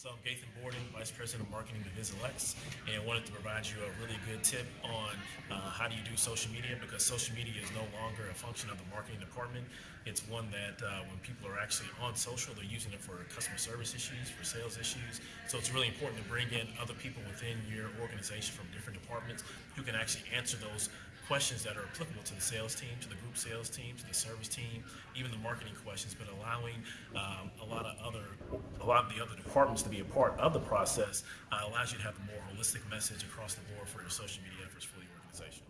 So I'm Gathan Borden, Vice President of Marketing at Visilex, and wanted to provide you a really good tip on uh, how do you do social media because social media is no longer a function of the marketing department. It's one that uh, when people are actually on social, they're using it for customer service issues, for sales issues. So it's really important to bring in other people within your organization from different departments who can actually answer those questions that are applicable to the sales team, to the group sales team, to the service team, even the marketing questions, but allowing um, a lot of other, lot of the other departments to be a part of the process uh, allows you to have a more holistic message across the board for your social media efforts for the organization.